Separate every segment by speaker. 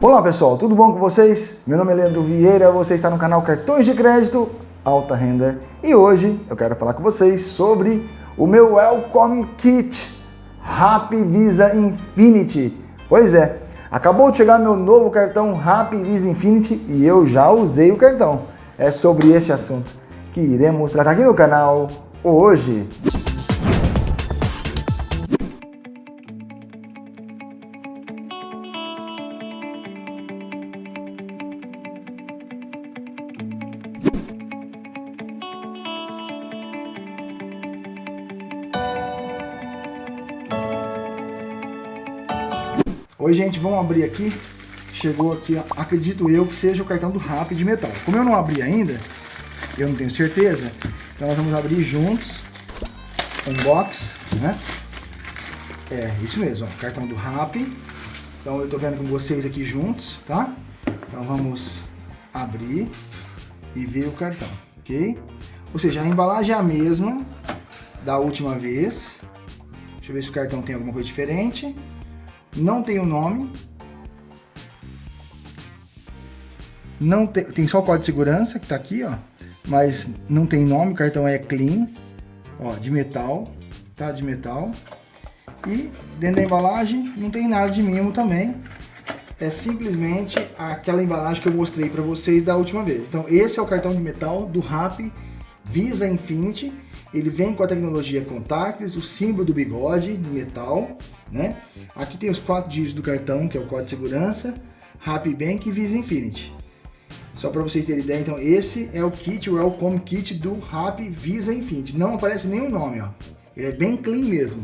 Speaker 1: Olá pessoal, tudo bom com vocês? Meu nome é Leandro Vieira, você está no canal Cartões de Crédito Alta Renda e hoje eu quero falar com vocês sobre o meu Welcome Kit Happy Visa Infinity. Pois é, acabou de chegar meu novo cartão Happy Visa Infinity e eu já usei o cartão. É sobre este assunto que iremos tratar aqui no canal hoje. Oi, gente, vamos abrir aqui. Chegou aqui, acredito eu, que seja o cartão do RAP de metal. Como eu não abri ainda, eu não tenho certeza, então nós vamos abrir juntos. Um box, né? É, isso mesmo, ó, cartão do RAP. Então eu tô vendo com vocês aqui juntos, tá? Então vamos abrir e ver o cartão, ok? Ou seja, a embalagem é a mesma da última vez. Deixa eu ver se o cartão tem alguma coisa diferente não tem o nome, não tem, tem só o código de segurança que está aqui, ó, mas não tem nome, o cartão é clean, ó, de metal, tá, de metal, e dentro da embalagem não tem nada de mimo também, é simplesmente aquela embalagem que eu mostrei para vocês da última vez. Então esse é o cartão de metal do RAP Visa Infinity, ele vem com a tecnologia contactless, o símbolo do bigode metal, né? Aqui tem os quatro dígitos do cartão, que é o código de segurança, Happy Bank e Visa Infinity. Só para vocês terem ideia, então esse é o kit, o Welcome Kit do Happy Visa Infinity. Não aparece nenhum nome, ó. Ele é bem clean mesmo.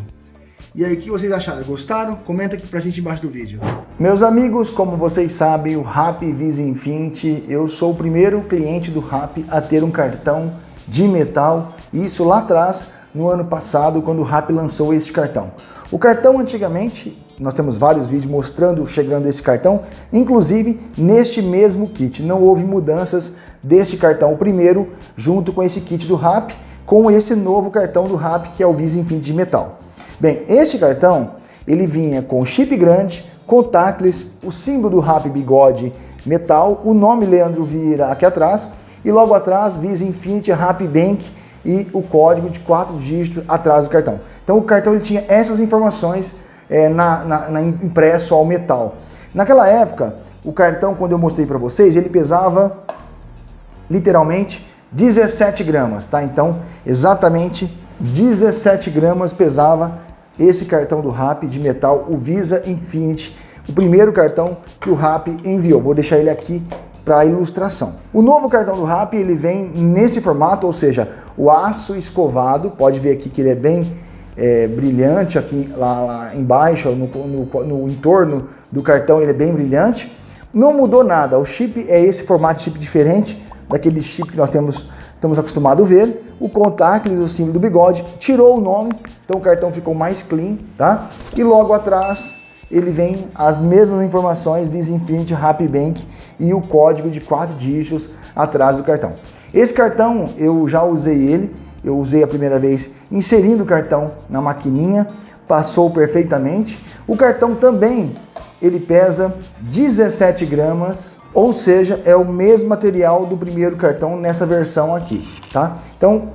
Speaker 1: E aí, o que vocês acharam? Gostaram? Comenta aqui pra gente embaixo do vídeo. Meus amigos, como vocês sabem, o Happy Visa Infinity, eu sou o primeiro cliente do Happy a ter um cartão de metal, isso lá atrás, no ano passado, quando o Rap lançou este cartão. O cartão antigamente, nós temos vários vídeos mostrando chegando esse cartão, inclusive neste mesmo kit. Não houve mudanças deste cartão, o primeiro, junto com esse kit do Rap, com esse novo cartão do Rap, que é o Visa Infinity de metal. Bem, este cartão, ele vinha com chip grande, contactless, o símbolo do Rap bigode metal, o nome Leandro Vieira aqui atrás, e logo atrás Visa Infinity Happy Bank e o código de quatro dígitos atrás do cartão. Então o cartão ele tinha essas informações é, na, na, na, impresso ao metal. Naquela época, o cartão, quando eu mostrei para vocês, ele pesava literalmente 17 gramas, tá? Então, exatamente 17 gramas pesava esse cartão do RAP de metal, o Visa Infinity, o primeiro cartão que o RAP enviou. Vou deixar ele aqui para ilustração. O novo cartão do RAP ele vem nesse formato, ou seja, o aço escovado, pode ver aqui que ele é bem é, brilhante aqui lá, lá embaixo, no, no, no, entorno do cartão ele é bem brilhante. Não mudou nada, o chip é esse formato de chip diferente daquele chip que nós temos, estamos acostumados a ver. O contactless, o símbolo do bigode, tirou o nome, então o cartão ficou mais clean, tá? E logo atrás ele vem as mesmas informações Visa Infinity Happy Bank e o código de quatro dígitos atrás do cartão. Esse cartão eu já usei ele, eu usei a primeira vez inserindo o cartão na maquininha, passou perfeitamente. O cartão também ele pesa 17 gramas, ou seja, é o mesmo material do primeiro cartão nessa versão aqui, tá? Então,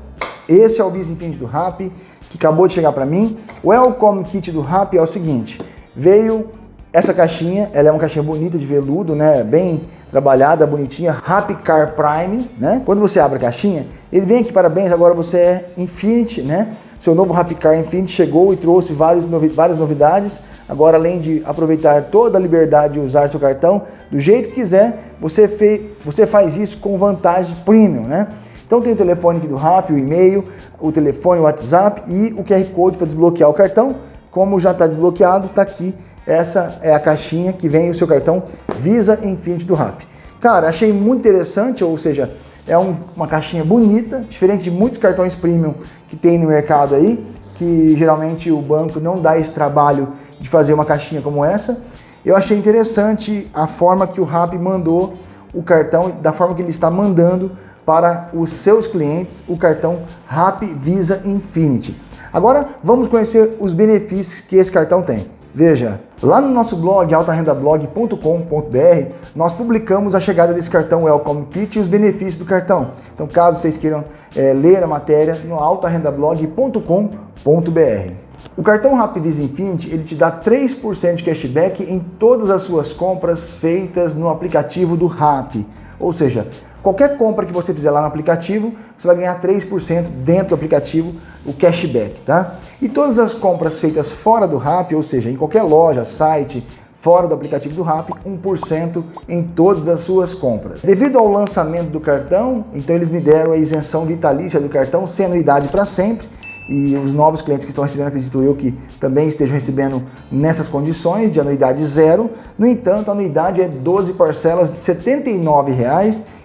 Speaker 1: esse é o Visa Infinity do Rap, que acabou de chegar para mim. O Welcome Kit do Rap é o seguinte, Veio essa caixinha, ela é uma caixinha bonita de veludo, né? Bem trabalhada, bonitinha, Happy Car Prime, né? Quando você abre a caixinha, ele vem aqui, parabéns, agora você é Infinity, né? Seu novo Happy Car Infinity chegou e trouxe várias, novi várias novidades. Agora, além de aproveitar toda a liberdade de usar seu cartão do jeito que quiser, você, fe você faz isso com vantagens premium, né? Então tem o telefone aqui do Rap, o e-mail, o telefone, o WhatsApp e o QR Code para desbloquear o cartão. Como já está desbloqueado, está aqui. Essa é a caixinha que vem o seu cartão Visa Infinity do RAP. Cara, achei muito interessante, ou seja, é um, uma caixinha bonita, diferente de muitos cartões premium que tem no mercado aí, que geralmente o banco não dá esse trabalho de fazer uma caixinha como essa. Eu achei interessante a forma que o RAP mandou o cartão, da forma que ele está mandando para os seus clientes o cartão RAP Visa Infinity. Agora vamos conhecer os benefícios que esse cartão tem. Veja, lá no nosso blog, altarendablog.com.br, nós publicamos a chegada desse cartão Welcome Kit e os benefícios do cartão. Então, caso vocês queiram é, ler a matéria, no altarendablog.com.br. O cartão Rapvisa Infinity, ele te dá 3% de cashback em todas as suas compras feitas no aplicativo do Rap. Ou seja, Qualquer compra que você fizer lá no aplicativo, você vai ganhar 3% dentro do aplicativo, o cashback, tá? E todas as compras feitas fora do Rap, ou seja, em qualquer loja, site, fora do aplicativo do Rap, 1% em todas as suas compras. Devido ao lançamento do cartão, então eles me deram a isenção vitalícia do cartão, sem anuidade para sempre, e os novos clientes que estão recebendo, acredito eu, que também estejam recebendo nessas condições de anuidade zero. No entanto, a anuidade é 12 parcelas de R$ 79,00 e 90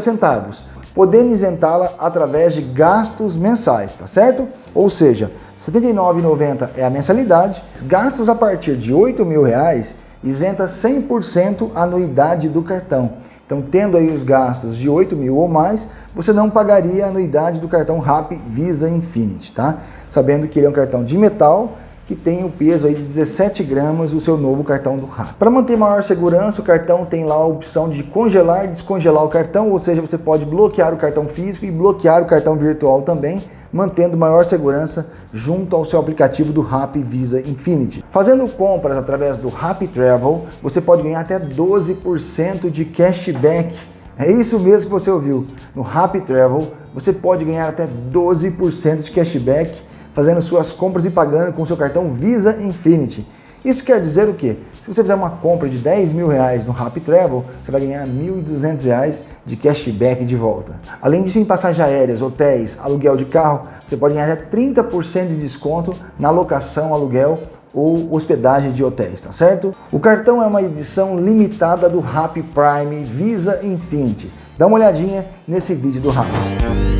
Speaker 1: centavos, podendo isentá-la através de gastos mensais, tá certo? Ou seja, R$ 79,90 é a mensalidade, gastos a partir de R$ mil reais isenta 100% a anuidade do cartão. Então, tendo aí os gastos de 8 mil ou mais, você não pagaria a anuidade do cartão RAP Visa Infinity, tá? Sabendo que ele é um cartão de metal, que tem o peso aí de 17 gramas, o seu novo cartão do RAP. Para manter maior segurança, o cartão tem lá a opção de congelar e descongelar o cartão, ou seja, você pode bloquear o cartão físico e bloquear o cartão virtual também, mantendo maior segurança junto ao seu aplicativo do RAP Visa Infinity. Fazendo compras através do RAP Travel, você pode ganhar até 12% de cashback. É isso mesmo que você ouviu. No RAP Travel, você pode ganhar até 12% de cashback fazendo suas compras e pagando com seu cartão Visa Infinity. Isso quer dizer o quê? Se você fizer uma compra de 10 mil reais no Rappi Travel, você vai ganhar 1.200 reais de cashback de volta. Além disso, em passagens aéreas, hotéis, aluguel de carro, você pode ganhar até 30% de desconto na locação, aluguel ou hospedagem de hotéis, tá certo? O cartão é uma edição limitada do Rappi Prime Visa Infinity. Dá uma olhadinha nesse vídeo do Rappi.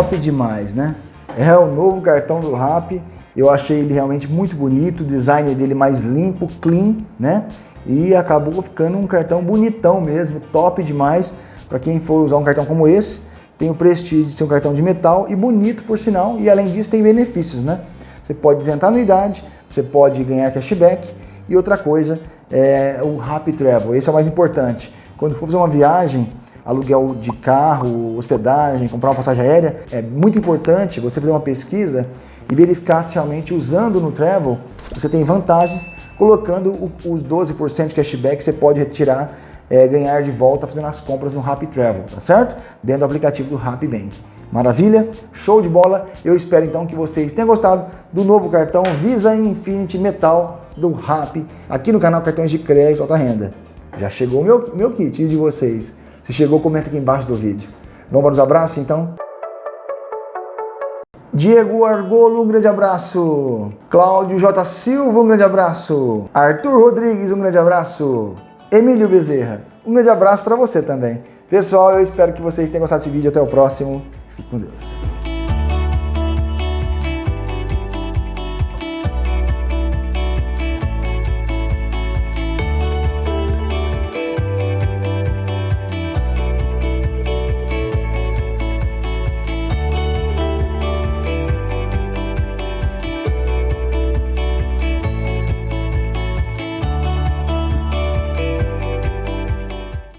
Speaker 1: Top demais, né? É o novo cartão do Rap, eu achei ele realmente muito bonito, o design dele mais limpo, clean, né? E acabou ficando um cartão bonitão mesmo, top demais. Para quem for usar um cartão como esse, tem o prestígio de ser um cartão de metal e bonito por sinal, e além disso tem benefícios, né? Você pode isentar anuidade, você pode ganhar cashback e outra coisa é o Rap Travel, esse é o mais importante. Quando for fazer uma viagem, aluguel de carro, hospedagem, comprar uma passagem aérea, é muito importante você fazer uma pesquisa e verificar se realmente usando no Travel você tem vantagens, colocando os 12% de cashback que você pode retirar, é, ganhar de volta fazendo as compras no Happy Travel, tá certo? Dentro do aplicativo do Happy Bank. Maravilha? Show de bola! Eu espero então que vocês tenham gostado do novo cartão Visa Infinity Metal do Happy aqui no canal Cartões de Crédito Alta Renda. Já chegou meu, meu kit de vocês. Se chegou, comenta aqui embaixo do vídeo. Vamos para os abraços, então? Diego Argolo, um grande abraço. Cláudio J. Silva, um grande abraço. Arthur Rodrigues, um grande abraço. Emílio Bezerra, um grande abraço para você também. Pessoal, eu espero que vocês tenham gostado desse vídeo. Até o próximo. Fique com Deus.